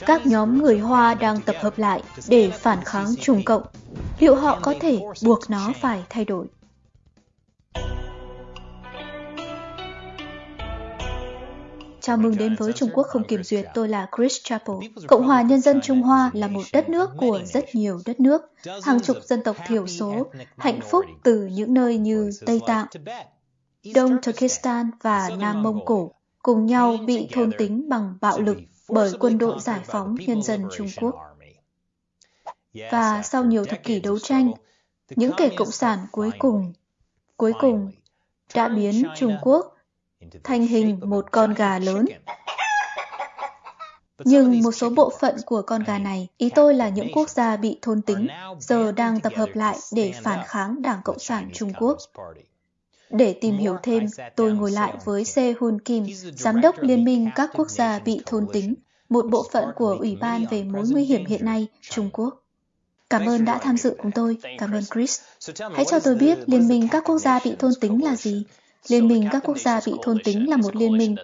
các nhóm người Hoa đang tập hợp lại để phản kháng Trung Cộng. Liệu họ có thể buộc nó phải thay đổi? Chào mừng đến với Trung Quốc không kiểm duyệt, tôi là Chris Chappell. Cộng hòa Nhân dân Trung Hoa là một đất nước của rất nhiều đất nước, hàng chục dân tộc thiểu số, hạnh phúc từ những nơi như Tây Tạng, Đông Turkestan và Nam Mông Cổ cùng nhau bị thôn tính bằng bạo lực bởi quân đội giải phóng nhân dân Trung Quốc. Và sau nhiều thập kỷ đấu tranh, những kẻ cộng sản cuối cùng, cuối cùng đã biến Trung Quốc thành hình một con gà lớn. Nhưng một số bộ phận của con gà này, ý tôi là những quốc gia bị thôn tính, giờ đang tập hợp lại để phản kháng Đảng Cộng sản Trung Quốc. Để tìm hiểu thêm, tôi ngồi lại với Se Hun Kim, Giám đốc Liên minh các quốc gia bị thôn tính, một bộ phận của Ủy ban về mối nguy hiểm hiện nay, Trung Quốc. Cảm ơn đã tham dự cùng tôi. Cảm ơn Chris. Hãy cho tôi biết Liên minh các quốc gia bị thôn tính là gì? Liên minh các quốc gia bị thôn tính là một liên minh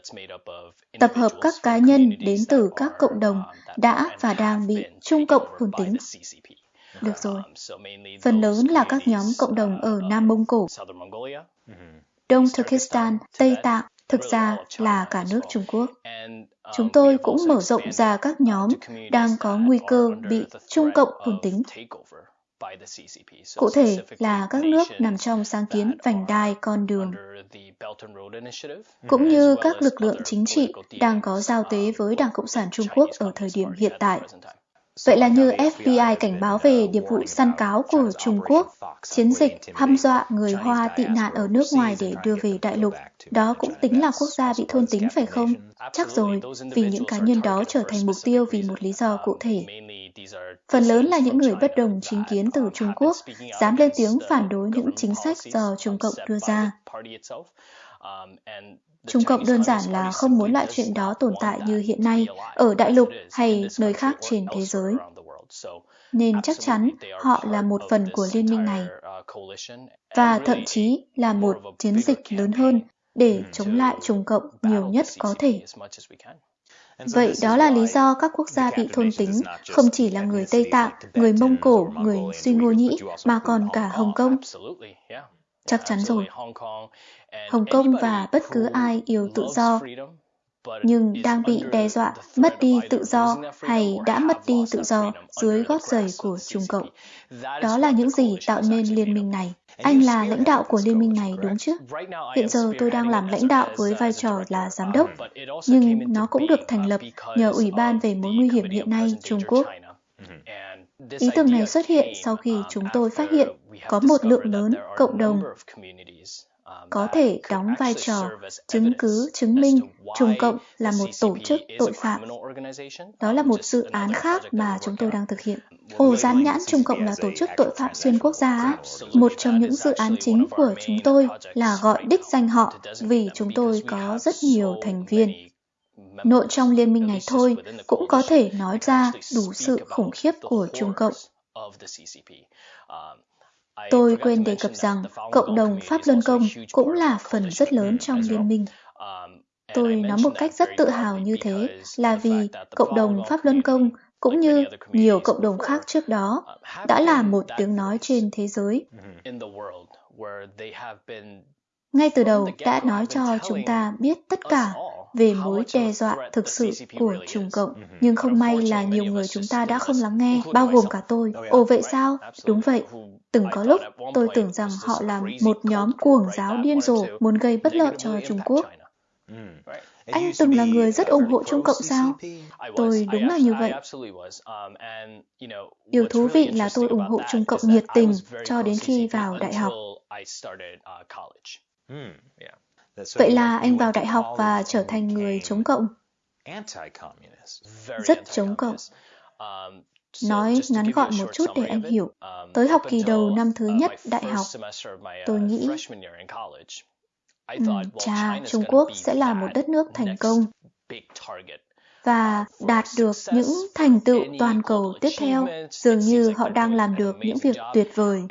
tập hợp các cá nhân đến từ các cộng đồng đã và đang bị Trung Cộng thôn tính. Được rồi. Phần lớn là các nhóm cộng đồng ở Nam Mông Cổ, Đông Turkestan, Tây Tạng, thực ra là cả nước Trung Quốc. Chúng tôi cũng mở rộng ra các nhóm đang có nguy cơ bị Trung Cộng thôn tính. Cụ thể là các nước nằm trong sáng kiến vành đai con đường, cũng như các lực lượng chính trị đang có giao tế với Đảng Cộng sản Trung Quốc ở thời điểm hiện tại. Vậy là như FBI cảnh báo về điệp vụ săn cáo của Trung Quốc, chiến dịch hăm dọa người Hoa tị nạn ở nước ngoài để đưa về đại lục. Đó cũng tính là quốc gia bị thôn tính phải không? Chắc rồi, vì những cá nhân đó trở thành mục tiêu vì một lý do cụ thể. Phần lớn là những người bất đồng chính kiến từ Trung Quốc, dám lên tiếng phản đối những chính sách do Trung Cộng đưa ra. Trung Cộng đơn giản là không muốn loại chuyện đó tồn tại như hiện nay ở đại lục hay nơi khác trên thế giới. Nên chắc chắn họ là một phần của liên minh này và thậm chí là một chiến dịch lớn hơn để chống lại Trung Cộng nhiều nhất có thể. Vậy đó là lý do các quốc gia bị thôn tính không chỉ là người Tây Tạng, người Mông Cổ, người Suy Ngô Nhĩ mà còn cả Hồng Kông. Chắc chắn rồi. Hồng Kông và bất cứ ai yêu tự do nhưng đang bị đe dọa mất đi tự do hay đã mất đi tự do dưới gót giày của Trung Cộng. Đó là những gì tạo nên liên minh này. Anh là lãnh đạo của liên minh này đúng chứ? Hiện giờ tôi đang làm lãnh đạo với vai trò là giám đốc, nhưng nó cũng được thành lập nhờ Ủy ban về mối nguy hiểm hiện nay Trung Quốc. Ý tưởng này xuất hiện sau khi chúng tôi phát hiện có một lượng lớn cộng đồng có thể đóng vai trò chứng cứ chứng minh Trung Cộng là một tổ chức tội phạm. Đó là một dự án khác mà chúng tôi đang thực hiện. Ồ, dán nhãn Trung Cộng là tổ chức tội phạm xuyên quốc gia. Một trong những dự án chính của chúng tôi là gọi đích danh họ vì chúng tôi có rất nhiều thành viên. Nội trong liên minh này thôi cũng có thể nói ra đủ sự khủng khiếp của Trung Cộng. Tôi quên đề cập rằng cộng đồng Pháp Luân Công cũng là phần rất lớn trong liên minh. Tôi nói một cách rất tự hào như thế là vì cộng đồng Pháp Luân Công cũng như nhiều cộng đồng khác trước đó đã là một tiếng nói trên thế giới. Ngay từ đầu đã nói cho chúng ta biết tất cả về mối đe dọa thực sự của Trung Cộng. Nhưng không may là nhiều người chúng ta đã không lắng nghe, bao gồm cả tôi. Ồ vậy sao? Đúng vậy. Từng có lúc tôi tưởng rằng họ là một nhóm cuồng giáo điên rồ muốn gây bất lợi cho Trung Quốc. Anh từng là người rất ủng hộ Trung Cộng sao? Tôi đúng là như vậy. Điều thú vị là tôi ủng hộ Trung Cộng nhiệt tình cho đến khi vào đại học. Vậy là anh vào đại học và trở thành người chống cộng. Rất chống cộng. Nói ngắn gọn một chút để anh hiểu. Tới học kỳ đầu năm thứ nhất đại học, tôi nghĩ Ừ, chà, Trung Quốc sẽ là một đất nước thành công. Và đạt được những thành tựu toàn cầu tiếp theo, dường như họ đang làm được những việc tuyệt vời.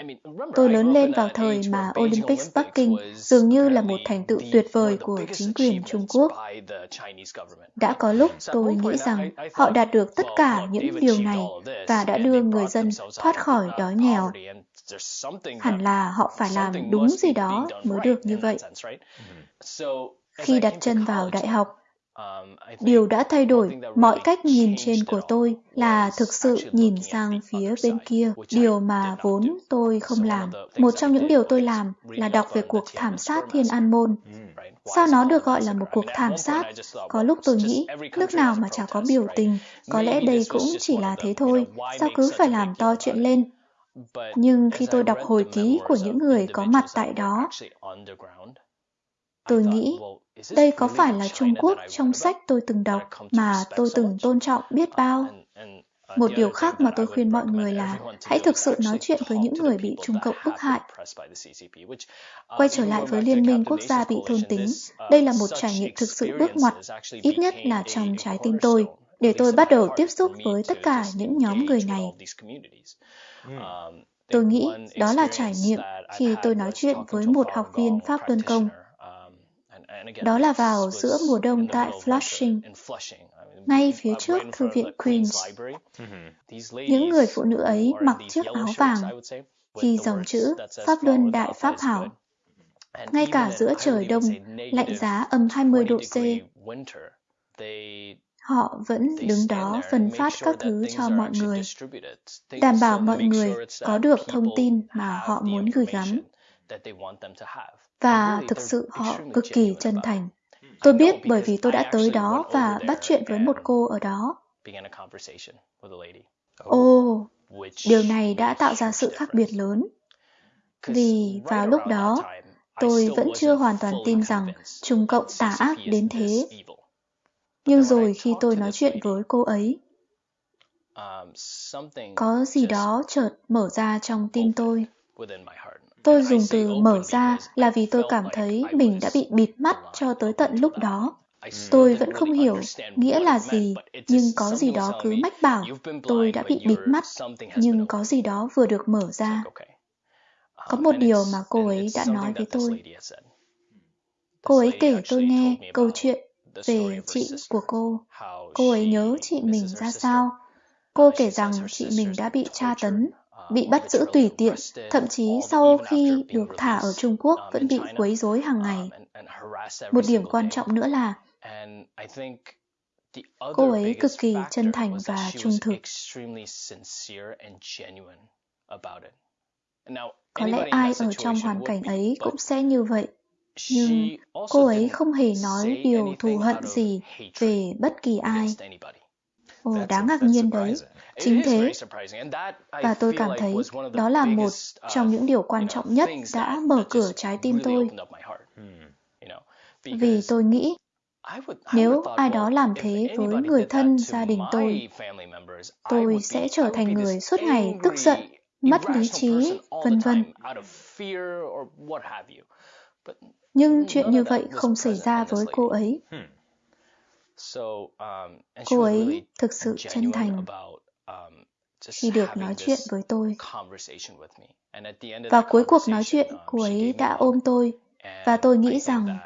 Tôi lớn lên vào thời mà Olympics Bắc Kinh dường như là một thành tựu tuyệt vời của chính quyền Trung Quốc. Đã có lúc tôi nghĩ rằng họ đạt được tất cả những điều này và đã đưa người dân thoát khỏi đói nghèo. Hẳn là họ phải làm đúng gì đó mới được như vậy. Khi đặt chân vào đại học, Điều đã thay đổi. mọi cách nhìn trên của tôi là thực sự nhìn sang phía bên kia, điều mà vốn tôi không làm. Một trong những điều tôi làm là đọc về cuộc thảm sát Thiên An Môn. Sao nó được gọi là một cuộc thảm sát? Có lúc tôi nghĩ, nước nào mà chả có biểu tình, có lẽ đây cũng chỉ là thế thôi, sao cứ phải làm to chuyện lên? Nhưng khi tôi đọc hồi ký của những người có mặt tại đó, tôi nghĩ đây có phải là Trung Quốc trong sách tôi từng đọc mà tôi từng tôn trọng biết bao? Một điều khác mà tôi khuyên mọi người là hãy thực sự nói chuyện với những người bị Trung Cộng bức hại. Quay trở lại với Liên minh quốc gia bị thôn tính, đây là một trải nghiệm thực sự bước ngoặt, ít nhất là trong trái tim tôi, để tôi bắt đầu tiếp xúc với tất cả những nhóm người này. Tôi nghĩ đó là trải nghiệm khi tôi nói chuyện với một học viên Pháp Luân Công đó là vào giữa mùa đông tại Flushing, ngay phía trước Thư viện Queens. Những người phụ nữ ấy mặc chiếc áo vàng, ghi dòng chữ Pháp Luân Đại Pháp Hảo. Ngay cả giữa trời đông, lạnh giá âm 20 độ C, họ vẫn đứng đó phân phát các thứ cho mọi người, đảm bảo mọi người có được thông tin mà họ muốn gửi gắm. Và thực sự họ cực kỳ chân thành. Tôi biết bởi vì tôi đã tới đó và bắt chuyện với một cô ở đó. Ồ, điều này đã tạo ra sự khác biệt lớn. Vì vào lúc đó, tôi vẫn chưa hoàn toàn tin rằng Trung Cộng tà ác đến thế. Nhưng rồi khi tôi nói chuyện với cô ấy, có gì đó chợt mở ra trong tim tôi. Tôi dùng từ mở ra là vì tôi cảm thấy mình đã bị bịt mắt cho tới tận lúc đó. Tôi vẫn không hiểu nghĩa là gì, nhưng có gì đó cứ mách bảo tôi đã bị bịt mắt, nhưng có gì đó vừa được mở ra. Có một điều mà cô ấy đã nói với tôi. Cô ấy kể tôi nghe câu chuyện về chị của cô. Cô ấy nhớ chị mình ra sao. Cô kể rằng chị mình đã bị tra tấn bị bắt giữ tùy tiện, thậm chí sau khi được thả ở Trung Quốc vẫn bị quấy rối hàng ngày. Một điểm quan trọng nữa là cô ấy cực kỳ chân thành và trung thực. Có lẽ ai ở trong hoàn cảnh ấy cũng sẽ như vậy. Nhưng cô ấy không hề nói điều thù hận gì về bất kỳ ai. Ồ, đáng ngạc nhiên đấy. Chính thế, và tôi cảm thấy đó là một trong những điều quan trọng nhất đã mở cửa trái tim tôi. Vì tôi nghĩ nếu ai đó làm thế với người thân gia đình tôi, tôi sẽ trở thành người suốt ngày tức giận, mất lý trí, vân vân. Nhưng chuyện như vậy không xảy ra với cô ấy. Cô ấy thực sự chân thành khi được nói chuyện với tôi. Và cuối cuộc nói chuyện, cô ấy đã ôm tôi và tôi nghĩ rằng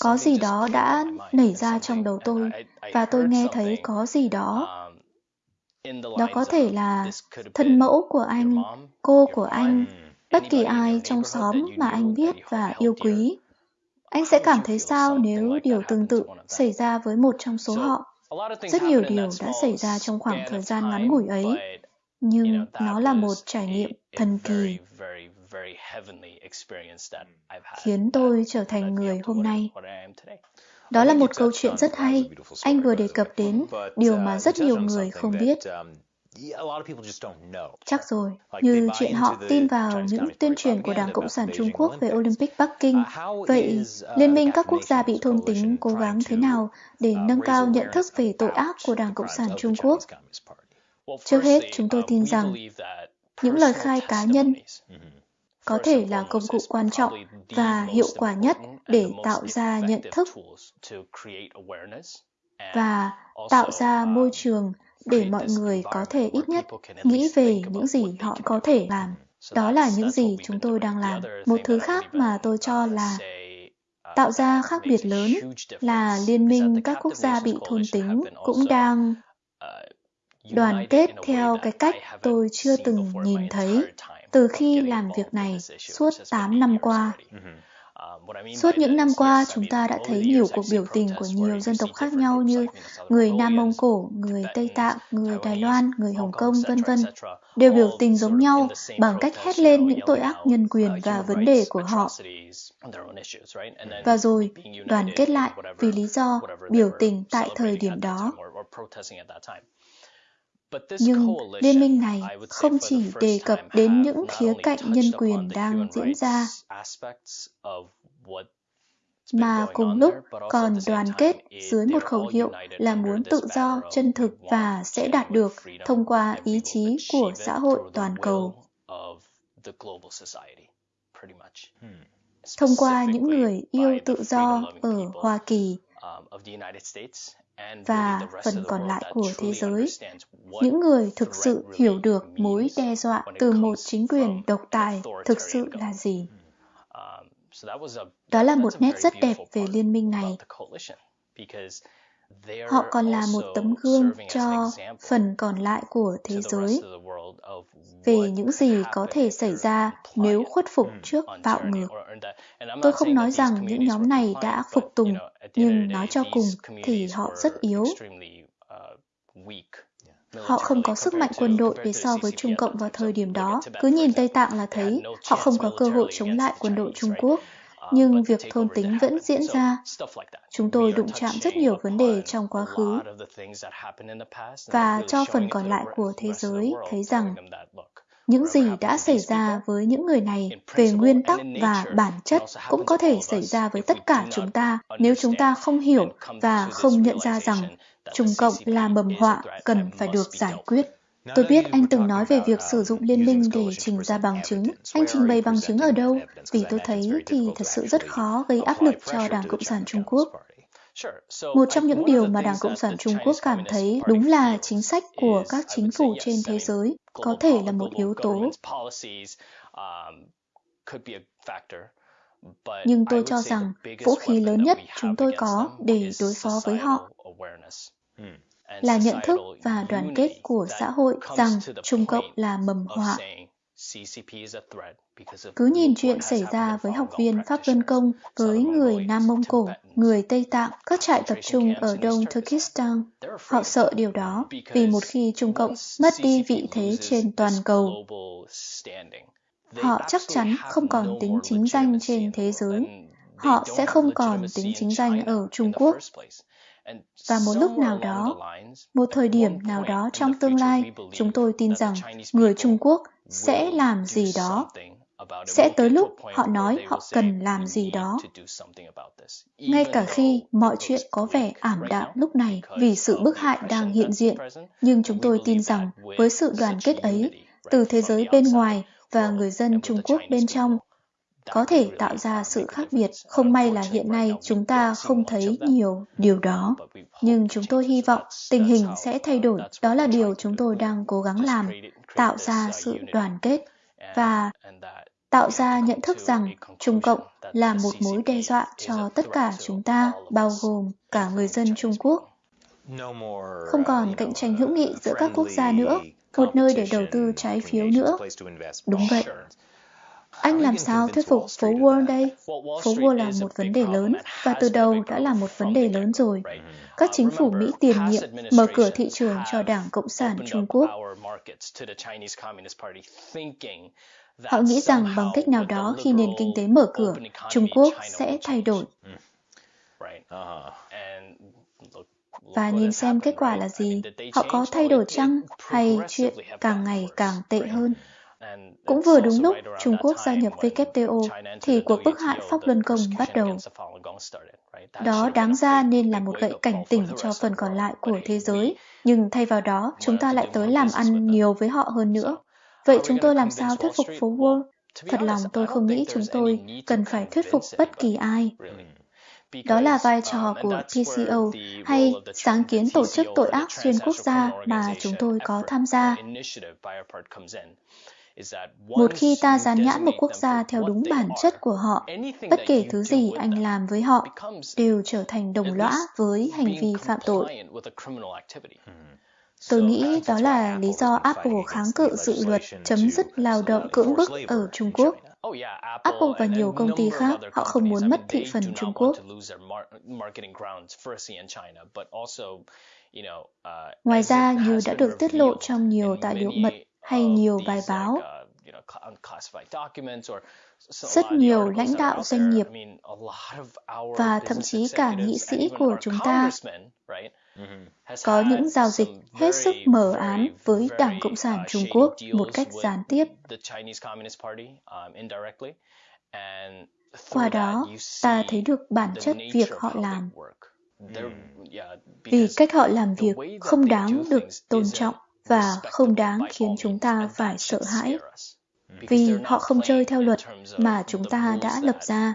có gì đó đã nảy ra trong đầu tôi và tôi nghe thấy có gì đó. Um, đó có thể là thân mẫu của anh, cô của anh, bất kỳ ai trong xóm mà anh biết và yêu quý. Anh sẽ cảm thấy sao nếu điều tương tự xảy ra với một trong số họ? Rất nhiều điều đã xảy ra trong khoảng thời gian ngắn ngủi ấy, nhưng nó là một trải nghiệm thần kỳ khiến tôi trở thành người hôm nay. Đó là một câu chuyện rất hay. Anh vừa đề cập đến điều mà rất nhiều người không biết. Chắc rồi, như chuyện họ tin vào những tuyên truyền của Đảng Cộng sản Trung Quốc về Olympic Bắc Kinh. Uh, Vậy, uh, Liên minh các quốc gia bị thôn tính cố gắng thế nào để uh, nâng cao nhận thức về tội ác của Đảng Cộng sản Trung Quốc? Trước hết, chúng tôi tin rằng những lời khai cá nhân mm-hmm. có thể là công cụ quan trọng và hiệu quả nhất để tạo ra nhận thức và tạo ra môi trường để mọi người có thể ít nhất nghĩ về những gì họ có thể làm. Đó là những gì chúng tôi đang làm. Một thứ khác mà tôi cho là tạo ra khác biệt lớn là Liên minh các quốc gia bị thôn tính cũng đang đoàn kết theo cái cách tôi chưa từng nhìn thấy từ khi làm việc này suốt 8 năm qua. Suốt những năm qua, chúng ta đã thấy nhiều cuộc biểu tình của nhiều dân tộc khác nhau như người Nam Mông Cổ, người Tây Tạng, người Đài Loan, người Hồng Kông, vân vân, đều biểu tình giống nhau bằng cách hét lên những tội ác nhân quyền và vấn đề của họ. Và rồi đoàn kết lại vì lý do biểu tình tại thời điểm đó. Nhưng liên minh này không chỉ đề cập đến những khía cạnh nhân quyền đang diễn ra, mà cùng lúc còn đoàn kết dưới một khẩu hiệu là muốn tự do, chân thực và sẽ đạt được thông qua ý chí của xã hội toàn cầu. Thông qua những người yêu tự do ở Hoa Kỳ và phần còn lại của thế giới, những người thực sự hiểu được mối đe dọa từ một chính quyền độc tài thực sự là gì. Đó là một nét rất đẹp về liên minh này. Họ còn là một tấm gương cho phần còn lại của thế giới về những gì có thể xảy ra nếu khuất phục trước bạo ngược. Tôi không nói rằng những nhóm này đã phục tùng, nhưng nói cho cùng thì họ rất yếu. Họ không có sức mạnh quân đội để so với Trung Cộng vào thời điểm đó. Cứ nhìn Tây Tạng là thấy họ không có cơ hội chống lại quân đội Trung Quốc nhưng việc thôn tính vẫn diễn ra. Chúng tôi đụng chạm rất nhiều vấn đề trong quá khứ và cho phần còn lại của thế giới thấy rằng những gì đã xảy ra với những người này về nguyên tắc và bản chất cũng có thể xảy ra với tất cả chúng ta nếu chúng ta không hiểu và không nhận ra rằng Trung Cộng là mầm họa cần phải được giải quyết. Tôi biết anh từng nói về việc sử dụng liên minh để trình ra bằng chứng. Anh trình bày bằng chứng ở đâu? Vì tôi thấy thì thật sự rất khó gây áp lực cho Đảng Cộng sản Trung Quốc. Một trong những điều mà Đảng Cộng sản Trung Quốc cảm thấy đúng là chính sách của các chính phủ trên thế giới có thể là một yếu tố. Nhưng tôi cho rằng vũ khí lớn nhất chúng tôi có để đối phó với họ hmm là nhận thức và đoàn kết của xã hội rằng Trung Cộng là mầm họa. Cứ nhìn chuyện xảy ra với học viên Pháp Luân Công, với người Nam Mông Cổ, người Tây Tạng, các trại tập trung ở Đông Turkestan. Họ sợ điều đó vì một khi Trung Cộng mất đi vị thế trên toàn cầu, họ chắc chắn không còn tính chính danh trên thế giới. Họ sẽ không còn tính chính danh ở Trung Quốc. Và một lúc nào đó, một thời điểm nào đó trong tương lai, chúng tôi tin rằng người Trung Quốc sẽ làm gì đó. Sẽ tới lúc họ nói họ cần làm gì đó. Ngay cả khi mọi chuyện có vẻ ảm đạm lúc này vì sự bức hại đang hiện diện, nhưng chúng tôi tin rằng với sự đoàn kết ấy, từ thế giới bên ngoài và người dân Trung Quốc bên trong, có thể tạo ra sự khác biệt. Không may là hiện nay chúng ta không thấy nhiều điều đó. Nhưng chúng tôi hy vọng tình hình sẽ thay đổi. Đó là điều chúng tôi đang cố gắng làm, tạo ra sự đoàn kết và tạo ra nhận thức rằng Trung Cộng là một mối đe dọa cho tất cả chúng ta, bao gồm cả người dân Trung Quốc. Không còn cạnh tranh hữu nghị giữa các quốc gia nữa, một nơi để đầu tư trái phiếu nữa. Đúng vậy. Anh làm sao thuyết phục phố Wall đây? Phố Wall là một vấn đề lớn và từ đầu đã là một vấn đề lớn rồi. Các chính phủ Mỹ tiền nhiệm mở cửa thị trường cho Đảng Cộng sản Trung Quốc. Họ nghĩ rằng bằng cách nào đó khi nền kinh tế mở cửa, Trung Quốc sẽ thay đổi. Và nhìn xem kết quả là gì, họ có thay đổi chăng hay chuyện càng ngày càng tệ hơn? Cũng vừa đúng lúc Trung Quốc gia nhập WTO thì cuộc bức hại Pháp Luân Công bắt đầu. Đó đáng ra nên là một gậy cảnh tỉnh cho phần còn lại của thế giới, nhưng thay vào đó chúng ta lại tới làm ăn nhiều với họ hơn nữa. Vậy chúng tôi làm sao thuyết phục phố Wall? Thật lòng tôi không nghĩ chúng tôi cần phải thuyết phục bất kỳ ai. Đó là vai trò của PCO hay sáng kiến tổ chức tội ác xuyên quốc gia mà chúng tôi có tham gia. Một khi ta dán nhãn một quốc gia theo đúng bản chất của họ, bất kể thứ gì anh làm với họ đều trở thành đồng lõa với hành vi phạm tội. Tôi nghĩ đó là lý do Apple kháng cự dự luật chấm dứt lao động cưỡng bức ở Trung Quốc. Apple và nhiều công ty khác, họ không muốn mất thị phần Trung Quốc. Ngoài ra, như đã được tiết lộ trong nhiều tài liệu mật hay nhiều bài báo, rất nhiều lãnh đạo doanh nghiệp và thậm chí cả nghị sĩ của chúng ta có những giao dịch hết sức mờ ám với Đảng Cộng sản Trung Quốc một cách gián tiếp. Qua đó, ta thấy được bản chất việc họ làm. Vì cách họ làm việc không đáng được tôn trọng và không đáng khiến chúng ta phải sợ hãi. vì họ không chơi theo luật mà chúng ta đã lập ra.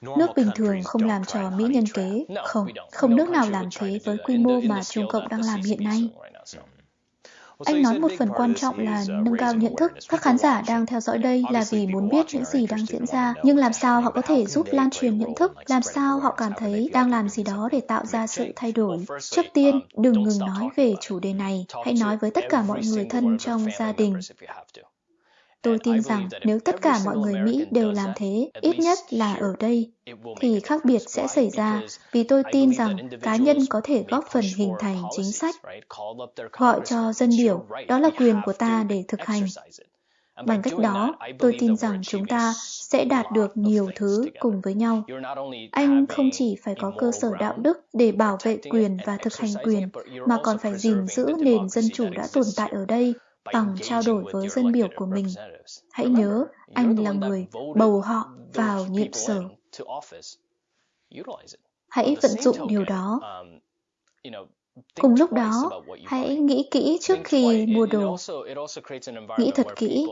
Nước bình thường không làm trò mỹ nhân kế, không, không nước nào làm thế với quy mô mà Trung Cộng đang làm hiện nay. Anh nói một phần quan trọng là nâng cao nhận thức. Các khán giả đang theo dõi đây là vì muốn biết những gì đang diễn ra, nhưng làm sao họ có thể giúp lan truyền nhận thức, làm sao họ cảm thấy đang làm gì đó để tạo ra sự thay đổi. Trước tiên, đừng ngừng nói về chủ đề này, hãy nói với tất cả mọi người thân trong gia đình. Tôi tin rằng nếu tất cả mọi người Mỹ đều làm thế, ít nhất là ở đây, thì khác biệt sẽ xảy ra vì tôi tin rằng cá nhân có thể góp phần hình thành chính sách. Gọi cho dân biểu, đó là quyền của ta để thực hành. Bằng cách đó, tôi tin rằng chúng ta sẽ đạt được nhiều thứ cùng với nhau. Anh không chỉ phải có cơ sở đạo đức để bảo vệ quyền và thực hành quyền, mà còn phải gìn giữ nền dân chủ đã tồn tại ở đây bằng trao đổi với dân biểu của mình. Hãy nhớ, anh là người bầu họ vào nhiệm sở. Hãy vận dụng điều đó. Cùng lúc đó, hãy nghĩ kỹ trước khi mua đồ. Nghĩ thật kỹ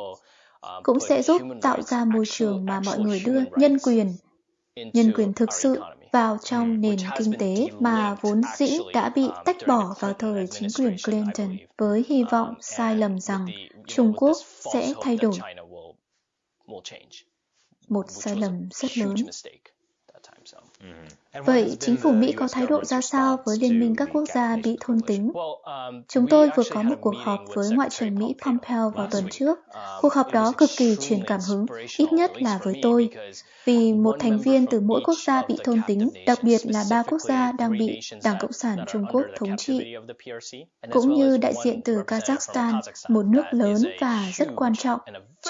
cũng sẽ giúp tạo ra môi trường mà mọi người đưa nhân quyền, nhân quyền thực sự vào trong nền kinh tế mà vốn dĩ đã bị tách bỏ vào thời chính quyền Clinton với hy vọng sai lầm rằng Trung Quốc sẽ thay đổi. Một sai lầm rất lớn. Vậy chính phủ Mỹ có thái độ ra sao với Liên minh các quốc gia bị thôn tính? Chúng tôi vừa có một cuộc họp với Ngoại trưởng Mỹ Pompeo vào tuần trước. Cuộc họp đó cực kỳ truyền cảm hứng, ít nhất là với tôi, vì một thành viên từ mỗi quốc gia bị thôn tính, đặc biệt là ba quốc gia đang bị Đảng Cộng sản Trung Quốc thống trị, cũng như đại diện từ Kazakhstan, một nước lớn và rất quan trọng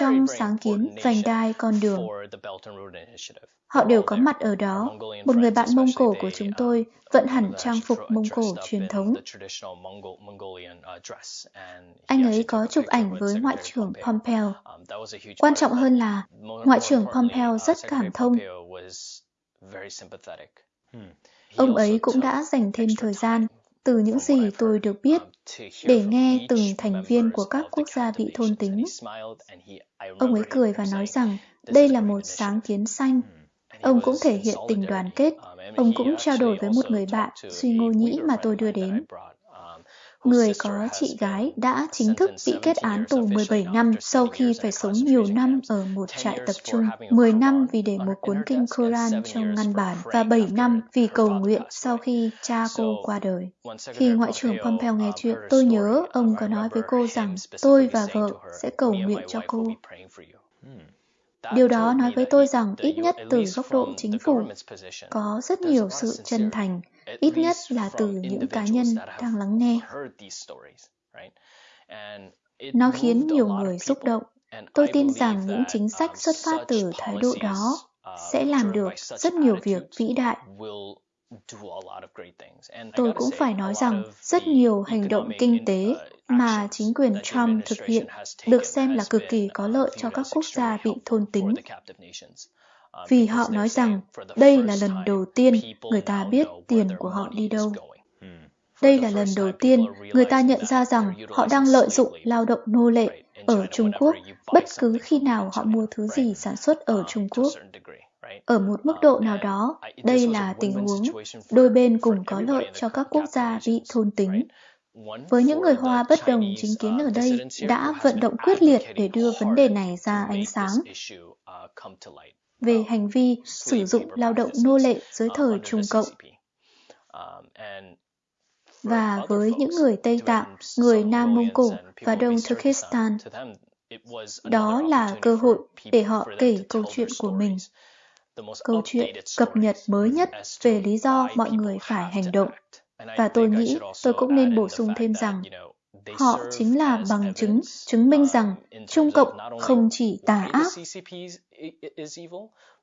trong sáng kiến vành đai con đường. Họ đều có mặt ở đó. Một người bạn Mông Cổ của chúng tôi vận hẳn trang phục Mông Cổ truyền thống. Anh ấy có chụp ảnh với Ngoại trưởng Pompeo. Quan trọng hơn là Ngoại trưởng Pompeo rất cảm thông. Ông ấy cũng đã dành thêm thời gian từ những gì tôi được biết để nghe từng thành viên của các quốc gia bị thôn tính. Ông ấy cười và nói rằng đây là một sáng kiến xanh Ông cũng thể hiện tình đoàn kết. Ông cũng trao đổi với một người bạn, Suy Ngô Nhĩ mà tôi đưa đến. Người có chị gái đã chính thức bị kết án tù 17 năm sau khi phải sống nhiều năm ở một trại tập trung, 10 năm vì để một cuốn kinh Koran trong ngăn bản và 7 năm vì cầu nguyện sau khi cha cô qua đời. Khi Ngoại trưởng Pompeo nghe chuyện, tôi nhớ ông có nói với cô rằng tôi và vợ sẽ cầu nguyện cho cô. Hmm. Điều đó nói với tôi rằng ít nhất từ góc độ chính phủ có rất nhiều sự chân thành, ít nhất là từ những cá nhân đang lắng nghe. Nó khiến nhiều người xúc động. Tôi tin rằng những chính sách xuất phát từ thái độ đó sẽ làm được rất nhiều việc vĩ đại Tôi cũng phải nói rằng rất nhiều hành động kinh tế mà chính quyền Trump thực hiện được xem là cực kỳ có lợi cho các quốc gia bị thôn tính. Vì họ nói rằng đây là lần đầu tiên người ta biết tiền của họ đi đâu. Đây là lần đầu tiên người ta nhận ra rằng họ đang lợi dụng lao động nô lệ ở Trung Quốc bất cứ khi nào họ mua thứ gì sản xuất ở Trung Quốc. Ở một mức độ nào đó, đây là tình huống đôi bên cùng có lợi cho các quốc gia bị thôn tính. Với những người Hoa bất đồng chính kiến ở đây đã vận động quyết liệt để đưa vấn đề này ra ánh sáng. về hành vi sử dụng lao động nô lệ dưới thời Trung Cộng. Và với những người Tây Tạng, người Nam Mông Cổ và Đông Turkestan, đó là cơ hội để họ kể câu chuyện của mình. Câu chuyện cập nhật mới nhất về lý do mọi người phải hành động. Và tôi nghĩ tôi cũng nên bổ sung thêm rằng họ chính là bằng chứng chứng minh rằng Trung Cộng không chỉ tà ác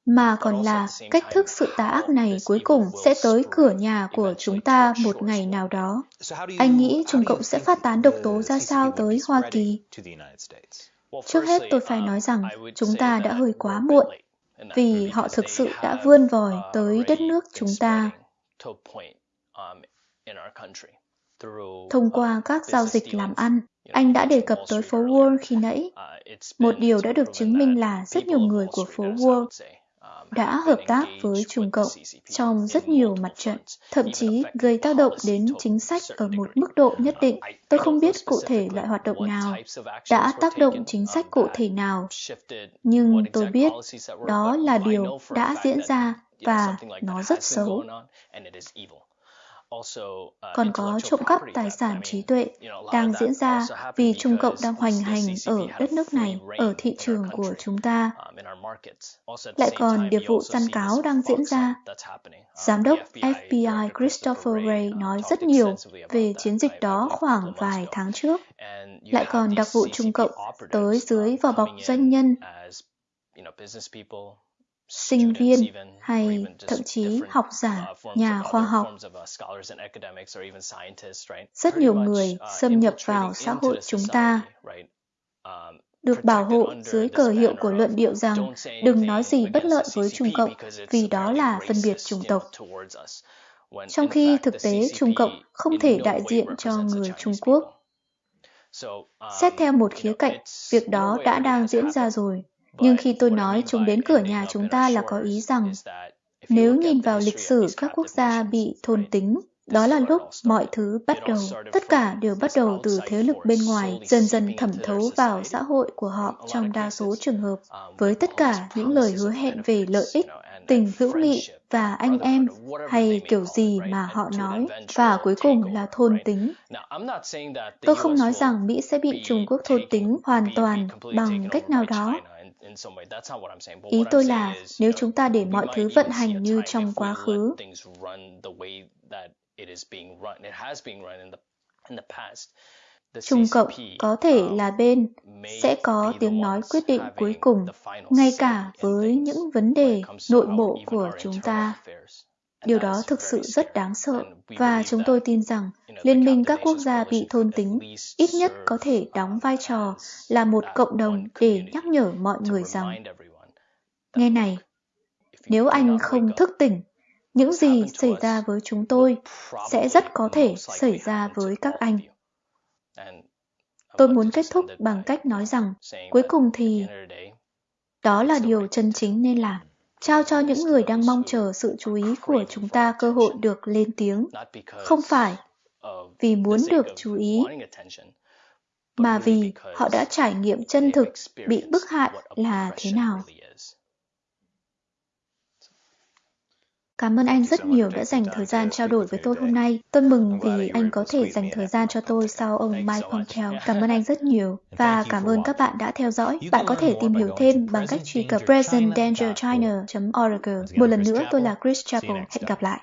mà còn là cách thức sự tà ác này cuối cùng sẽ tới cửa nhà của chúng ta một ngày nào đó. Anh nghĩ Trung Cộng sẽ phát tán độc tố ra sao tới Hoa Kỳ? Trước hết tôi phải nói rằng chúng ta đã hơi quá muộn vì họ thực sự đã vươn vòi tới đất nước chúng ta thông qua các giao dịch làm ăn. Anh đã đề cập tới phố Wall khi nãy. Một điều đã được chứng minh là rất nhiều người của phố Wall đã hợp tác với Trung Cộng trong rất nhiều mặt trận, thậm chí gây tác động đến chính sách ở một mức độ nhất định. Tôi không biết cụ thể loại hoạt động nào đã tác động chính sách cụ thể nào, nhưng tôi biết đó là điều đã diễn ra và nó rất xấu. Còn có trộm cắp tài sản trí tuệ đang diễn ra vì Trung Cộng đang hoành hành ở đất nước này, ở thị trường của chúng ta. Lại còn điệp vụ săn cáo đang diễn ra. Giám đốc FBI Christopher Wray nói rất nhiều về chiến dịch đó khoảng vài tháng trước. Lại còn đặc vụ Trung Cộng tới dưới vỏ bọc doanh nhân sinh viên hay thậm chí học giả, nhà khoa học. Rất nhiều người xâm nhập vào xã hội chúng ta được bảo hộ dưới cờ hiệu của luận điệu rằng đừng nói gì bất lợi với Trung Cộng vì đó là phân biệt chủng tộc. Trong khi thực tế Trung Cộng không thể đại diện cho người Trung Quốc. Xét theo một khía cạnh, việc đó đã đang diễn ra rồi. Nhưng khi tôi nói chúng đến cửa nhà chúng ta là có ý rằng nếu nhìn vào lịch sử các quốc gia bị thôn tính, đó là lúc mọi thứ bắt đầu. Tất cả đều bắt đầu từ thế lực bên ngoài, dần dần thẩm thấu vào xã hội của họ trong đa số trường hợp, với tất cả những lời hứa hẹn về lợi ích, tình hữu nghị và anh em hay kiểu gì mà họ nói và cuối cùng là thôn tính. Tôi không nói rằng Mỹ sẽ bị Trung Quốc thôn tính hoàn toàn bằng cách nào đó, Ý tôi là nếu chúng ta để mọi thứ vận hành như trong quá khứ, Trung Cộng có thể là bên sẽ có tiếng nói quyết định cuối cùng, ngay cả với những vấn đề nội bộ của chúng ta. Điều đó thực sự rất đáng sợ và chúng tôi tin rằng Liên minh các quốc gia bị thôn tính ít nhất có thể đóng vai trò là một cộng đồng để nhắc nhở mọi người rằng Nghe này, nếu anh không thức tỉnh, những gì xảy ra với chúng tôi sẽ rất có thể xảy ra với các anh. Tôi muốn kết thúc bằng cách nói rằng cuối cùng thì đó là điều chân chính nên làm. trao cho những người đang mong chờ sự chú ý của chúng ta cơ hội được lên tiếng, không phải vì muốn được chú ý, mà vì họ đã trải nghiệm chân thực bị bức hại là thế nào. Cảm ơn anh rất nhiều đã dành thời gian trao đổi với tôi hôm nay. Tôi mừng vì anh có thể dành thời gian cho tôi sau ông Mike Pompeo. Cảm ơn anh rất nhiều. Và cảm ơn các bạn đã theo dõi. Bạn có thể tìm hiểu thêm bằng cách truy cập presentdangerchina.org. Một lần nữa, tôi là Chris Chappell. Hẹn gặp lại.